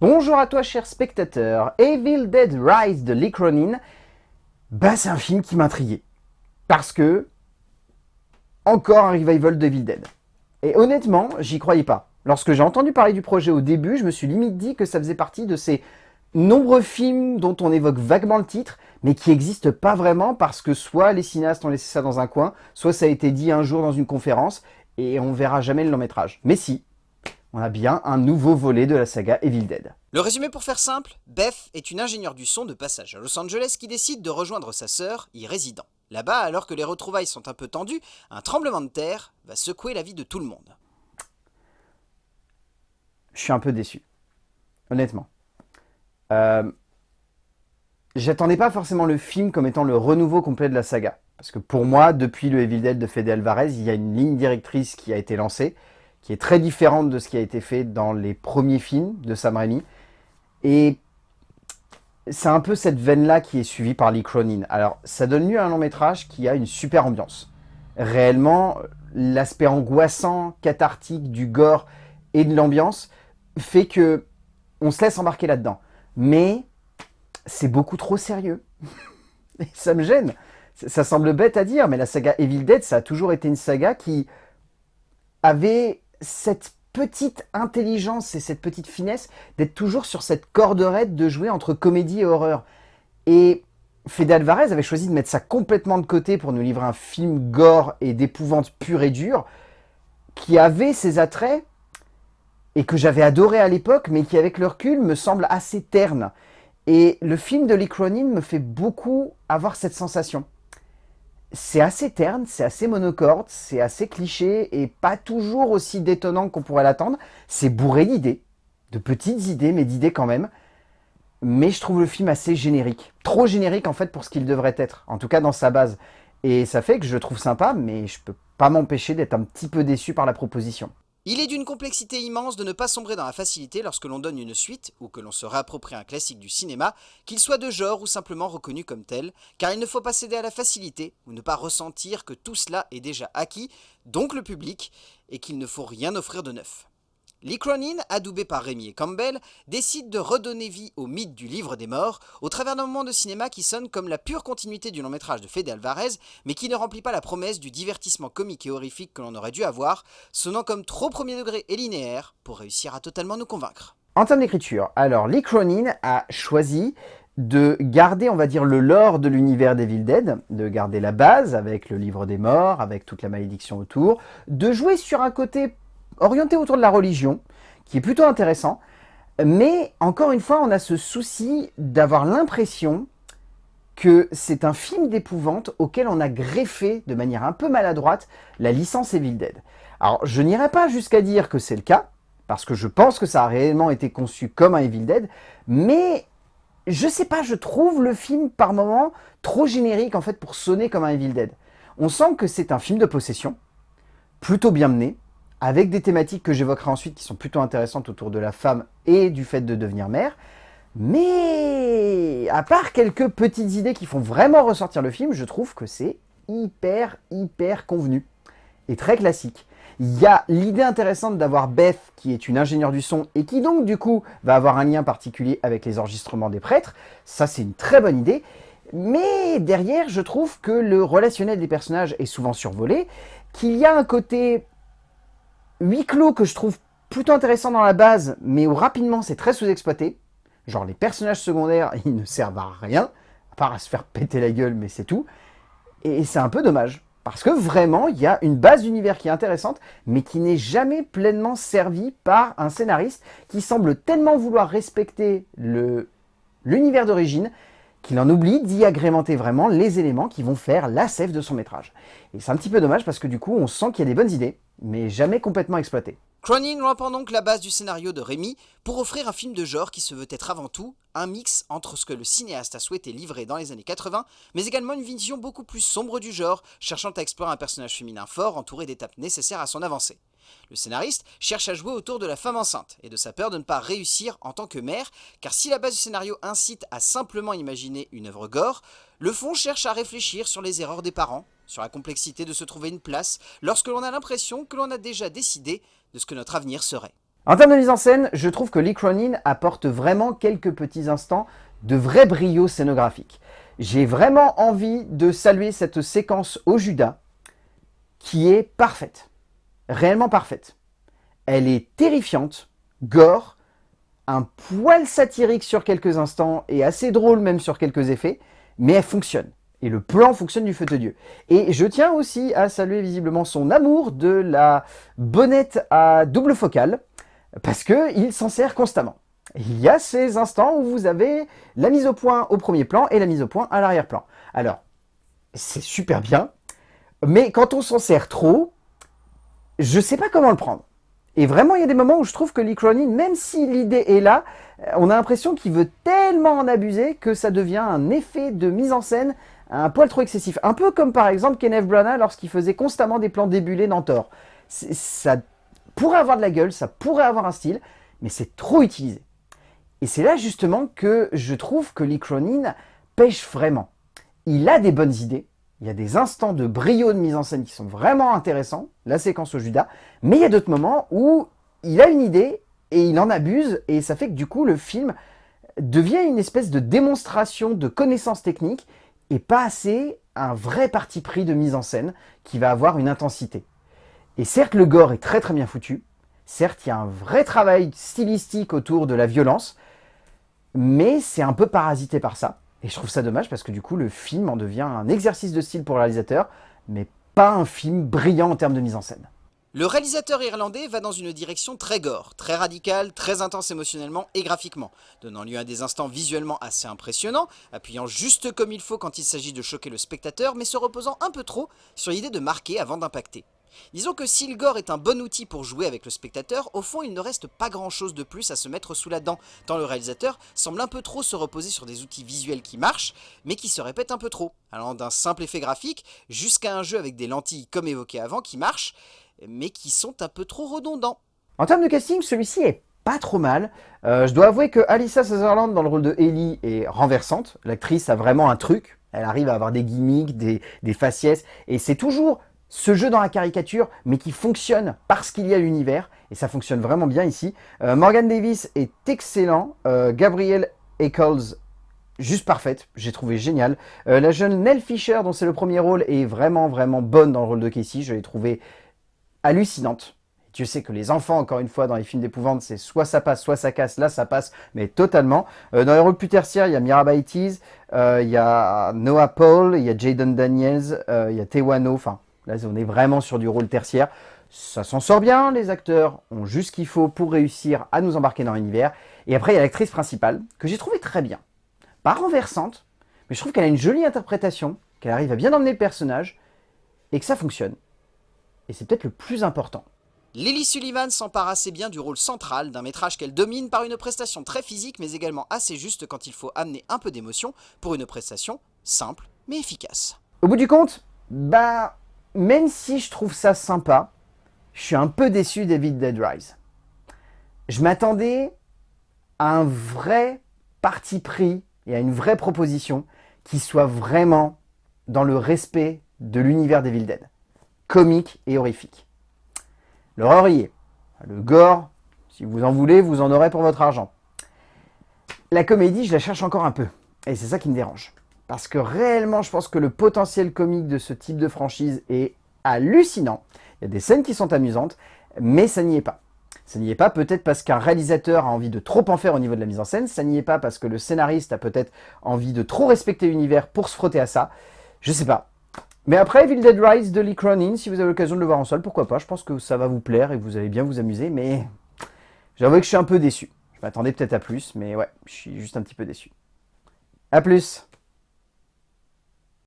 Bonjour à toi cher spectateur, Evil Dead Rise de Lee Cronin, bah c'est un film qui m'intriguait. Parce que, encore un revival de Evil Dead. Et honnêtement, j'y croyais pas. Lorsque j'ai entendu parler du projet au début, je me suis limite dit que ça faisait partie de ces nombreux films dont on évoque vaguement le titre, mais qui n'existent pas vraiment parce que soit les cinéastes ont laissé ça dans un coin, soit ça a été dit un jour dans une conférence, et on verra jamais le long métrage. Mais si, on a bien un nouveau volet de la saga Evil Dead. Le résumé pour faire simple, Beth est une ingénieure du son de passage à Los Angeles qui décide de rejoindre sa sœur, y résidant. Là-bas, alors que les retrouvailles sont un peu tendues, un tremblement de terre va secouer la vie de tout le monde. Je suis un peu déçu, honnêtement. Euh, J'attendais pas forcément le film comme étant le renouveau complet de la saga. Parce que pour moi, depuis le Evil Dead de Fede Alvarez, il y a une ligne directrice qui a été lancée, qui est très différente de ce qui a été fait dans les premiers films de Sam Raimi. Et c'est un peu cette veine-là qui est suivie par Lee Cronin. Alors, ça donne lieu à un long métrage qui a une super ambiance. Réellement, l'aspect angoissant, cathartique du gore et de l'ambiance fait que on se laisse embarquer là-dedans. Mais c'est beaucoup trop sérieux. et ça me gêne. Ça semble bête à dire, mais la saga Evil Dead, ça a toujours été une saga qui avait cette petite intelligence et cette petite finesse d'être toujours sur cette corde raide de jouer entre comédie et horreur. Et Fede Alvarez avait choisi de mettre ça complètement de côté pour nous livrer un film gore et d'épouvante pure et dure, qui avait ses attraits, et que j'avais adoré à l'époque, mais qui avec le recul me semble assez terne. Et le film de Lee Cronin me fait beaucoup avoir cette sensation c'est assez terne, c'est assez monocorde, c'est assez cliché et pas toujours aussi détonnant qu'on pourrait l'attendre. C'est bourré d'idées, de petites idées, mais d'idées quand même. Mais je trouve le film assez générique. Trop générique en fait pour ce qu'il devrait être, en tout cas dans sa base. Et ça fait que je le trouve sympa, mais je peux pas m'empêcher d'être un petit peu déçu par la proposition. Il est d'une complexité immense de ne pas sombrer dans la facilité lorsque l'on donne une suite ou que l'on se réapproprie un classique du cinéma, qu'il soit de genre ou simplement reconnu comme tel, car il ne faut pas céder à la facilité ou ne pas ressentir que tout cela est déjà acquis, donc le public, et qu'il ne faut rien offrir de neuf. Lee Cronin, adoubé par Rémi et Campbell, décide de redonner vie au mythe du livre des morts au travers d'un moment de cinéma qui sonne comme la pure continuité du long métrage de Fede Alvarez, mais qui ne remplit pas la promesse du divertissement comique et horrifique que l'on aurait dû avoir, sonnant comme trop premier degré et linéaire pour réussir à totalement nous convaincre. En termes d'écriture, alors Lee a choisi de garder, on va dire, le lore de l'univers d'Evil Dead, de garder la base avec le livre des morts, avec toute la malédiction autour, de jouer sur un côté orienté autour de la religion, qui est plutôt intéressant. Mais encore une fois, on a ce souci d'avoir l'impression que c'est un film d'épouvante auquel on a greffé de manière un peu maladroite la licence Evil Dead. Alors, je n'irai pas jusqu'à dire que c'est le cas, parce que je pense que ça a réellement été conçu comme un Evil Dead, mais je sais pas, je trouve le film par moments trop générique en fait pour sonner comme un Evil Dead. On sent que c'est un film de possession, plutôt bien mené, avec des thématiques que j'évoquerai ensuite qui sont plutôt intéressantes autour de la femme et du fait de devenir mère. Mais à part quelques petites idées qui font vraiment ressortir le film, je trouve que c'est hyper, hyper convenu et très classique. Il y a l'idée intéressante d'avoir Beth, qui est une ingénieure du son, et qui donc du coup va avoir un lien particulier avec les enregistrements des prêtres. Ça c'est une très bonne idée. Mais derrière, je trouve que le relationnel des personnages est souvent survolé, qu'il y a un côté huis clos que je trouve plutôt intéressant dans la base, mais où rapidement c'est très sous-exploité. Genre les personnages secondaires, ils ne servent à rien, à part à se faire péter la gueule, mais c'est tout. Et c'est un peu dommage, parce que vraiment, il y a une base d'univers qui est intéressante, mais qui n'est jamais pleinement servie par un scénariste qui semble tellement vouloir respecter l'univers d'origine, qu'il en oublie d'y agrémenter vraiment les éléments qui vont faire la sève de son métrage. Et c'est un petit peu dommage parce que du coup, on sent qu'il y a des bonnes idées, mais jamais complètement exploitées. Cronin reprend donc la base du scénario de Rémi pour offrir un film de genre qui se veut être avant tout un mix entre ce que le cinéaste a souhaité livrer dans les années 80, mais également une vision beaucoup plus sombre du genre, cherchant à explorer un personnage féminin fort entouré d'étapes nécessaires à son avancée. Le scénariste cherche à jouer autour de la femme enceinte et de sa peur de ne pas réussir en tant que mère, car si la base du scénario incite à simplement imaginer une œuvre gore, le fond cherche à réfléchir sur les erreurs des parents, sur la complexité de se trouver une place lorsque l'on a l'impression que l'on a déjà décidé de ce que notre avenir serait. En termes de mise en scène, je trouve que Lee Cronin apporte vraiment quelques petits instants de vrai brio scénographique. J'ai vraiment envie de saluer cette séquence au Judas qui est parfaite, réellement parfaite. Elle est terrifiante, gore, un poil satirique sur quelques instants et assez drôle même sur quelques effets, mais elle fonctionne. Et le plan fonctionne du feu de Dieu. Et je tiens aussi à saluer visiblement son amour de la bonnette à double focale, parce qu'il s'en sert constamment. Il y a ces instants où vous avez la mise au point au premier plan et la mise au point à l'arrière-plan. Alors, c'est super bien, mais quand on s'en sert trop, je sais pas comment le prendre. Et vraiment, il y a des moments où je trouve que Lee Cronin, même si l'idée est là, on a l'impression qu'il veut tellement en abuser que ça devient un effet de mise en scène un poil trop excessif. Un peu comme par exemple Kenneth Branagh lorsqu'il faisait constamment des plans débulés dans Thor. Ça pourrait avoir de la gueule, ça pourrait avoir un style, mais c'est trop utilisé. Et c'est là justement que je trouve que Lee Cronin pêche vraiment. Il a des bonnes idées, il y a des instants de brio de mise en scène qui sont vraiment intéressants, la séquence au Judas, mais il y a d'autres moments où il a une idée et il en abuse, et ça fait que du coup le film devient une espèce de démonstration de connaissances techniques et pas assez un vrai parti pris de mise en scène qui va avoir une intensité. Et certes, le gore est très très bien foutu, certes, il y a un vrai travail stylistique autour de la violence, mais c'est un peu parasité par ça. Et je trouve ça dommage parce que du coup, le film en devient un exercice de style pour le réalisateur, mais pas un film brillant en termes de mise en scène. Le réalisateur irlandais va dans une direction très gore, très radicale, très intense émotionnellement et graphiquement, donnant lieu à des instants visuellement assez impressionnants, appuyant juste comme il faut quand il s'agit de choquer le spectateur, mais se reposant un peu trop sur l'idée de marquer avant d'impacter. Disons que si le gore est un bon outil pour jouer avec le spectateur, au fond il ne reste pas grand chose de plus à se mettre sous la dent, tant le réalisateur semble un peu trop se reposer sur des outils visuels qui marchent, mais qui se répètent un peu trop, allant d'un simple effet graphique jusqu'à un jeu avec des lentilles comme évoqué avant qui marche, mais qui sont un peu trop redondants. En termes de casting, celui-ci est pas trop mal. Euh, je dois avouer que Alyssa Sutherland dans le rôle de Ellie est renversante. L'actrice a vraiment un truc. Elle arrive à avoir des gimmicks, des, faciès, et c'est toujours ce jeu dans la caricature, mais qui fonctionne parce qu'il y a l'univers, et ça fonctionne vraiment bien ici. Euh, Morgan Davis est excellent. Euh, Gabrielle Eccles juste parfaite, j'ai trouvé génial. la jeune Nell Fisher, dont c'est le premier rôle, est vraiment vraiment bonne dans le rôle de Casey, je l'ai trouvé hallucinante. Dieu sait que les enfants, encore une fois, dans les films d'épouvante, c'est soit ça passe, soit ça casse. Là, ça passe, mais totalement. Euh, dans les rôles plus tertiaires, il y a euh, il y a Noah Paul, il y a Jaden Daniels, euh, il y a Tewano. Enfin, là, on est vraiment sur du rôle tertiaire. Ça s'en sort bien, les acteurs ont juste ce qu'il faut pour réussir à nous embarquer dans l'univers. Et après, il y a l'actrice principale, que j'ai trouvé très bien. Pas renversante, mais je trouve qu'elle a une jolie interprétation, qu'elle arrive à bien emmener le personnage, et que ça fonctionne et c'est peut-être le plus important. Lily Sullivan s'empare assez bien du rôle central d'un métrage qu'elle domine par une prestation très physique mais également assez juste quand il faut amener un peu d'émotion pour une prestation simple mais efficace. Au bout du compte, bah, même si je trouve ça sympa, je suis un peu déçu d'Evil Dead Rise. Je m'attendais à un vrai parti pris et à une vraie proposition qui soit vraiment dans le respect de l'univers d'Evil Dead comique et horrifique. L'horreur y. Le gore, si vous en voulez, vous en aurez pour votre argent. La comédie, je la cherche encore un peu. Et c'est ça qui me dérange. Parce que réellement, je pense que le potentiel comique de ce type de franchise est hallucinant. Il y a des scènes qui sont amusantes, mais ça n'y est pas. Ça n'y est pas peut-être parce qu'un réalisateur a envie de trop en faire au niveau de la mise en scène, ça n'y est pas parce que le scénariste a peut-être envie de trop respecter l'univers pour se frotter à ça. Je sais pas. Mais après, Evil Dead Rise de Lee Cronin, si vous avez l'occasion de le voir en sol, pourquoi pas? Je pense que ça va vous plaire et que vous allez bien vous amuser, mais j'avoue que je suis un peu déçu. Je m'attendais peut-être à plus, mais ouais, je suis juste un petit peu déçu. A plus